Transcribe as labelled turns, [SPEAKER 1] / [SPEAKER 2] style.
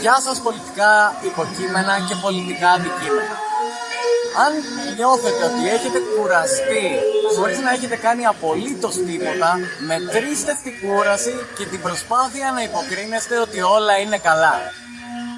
[SPEAKER 1] Γεια σας πολιτικά υποκείμενα και πολιτικά αντικείμενα. Αν νιώθετε ότι έχετε κουραστεί χωρίς να έχετε κάνει απολύτως τίποτα, μετρήστε την κούραση και την προσπάθεια να υποκρίνεστε ότι όλα είναι καλά.